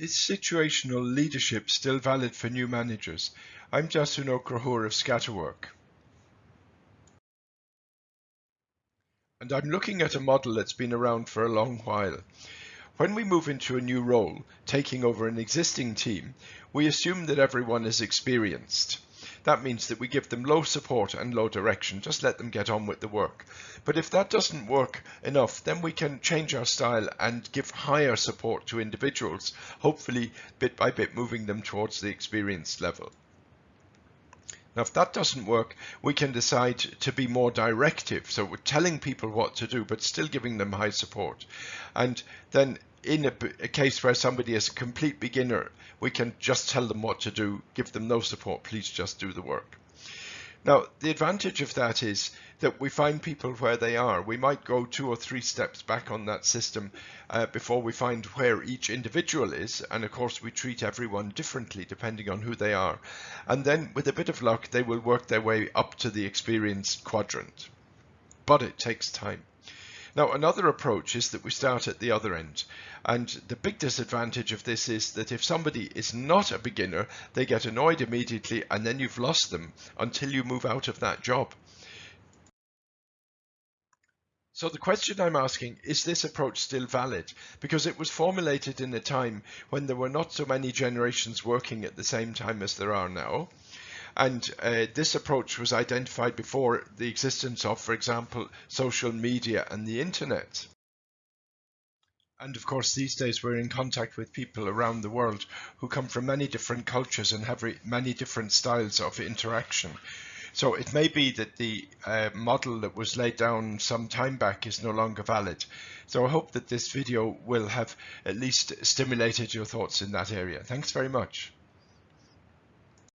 Is situational leadership still valid for new managers? I'm Jasunok Rahur of Scatterwork. And I'm looking at a model that's been around for a long while. When we move into a new role, taking over an existing team, we assume that everyone is experienced. That means that we give them low support and low direction, just let them get on with the work. But if that doesn't work enough, then we can change our style and give higher support to individuals, hopefully bit by bit moving them towards the experienced level. Now, if that doesn't work, we can decide to be more directive. So we're telling people what to do, but still giving them high support. And then in a, a, case where somebody is a complete beginner, we can just tell them what to do, give them no support, please just do the work. Now, the advantage of that is that we find people where they are. We might go two or three steps back on that system uh, before we find where each individual is. And of course, we treat everyone differently depending on who they are. And then with a bit of luck, they will work their way up to the experienced quadrant. But it takes time. Now, another approach is that we start at the other end. And the big disadvantage of this is that if somebody is not a beginner, they get annoyed immediately and then you've lost them until you move out of that job. So the question I'm asking, is this approach still valid? Because it was formulated in a time when there were not so many generations working at the same time as there are now. And uh, this approach was identified before the existence of, for example, social media and the internet. And of course, these days we're in contact with people around the world who come from many different cultures and have many different styles of interaction. So it may be that the uh, model that was laid down some time back is no longer valid. So I hope that this video will have at least stimulated your thoughts in that area. Thanks very much.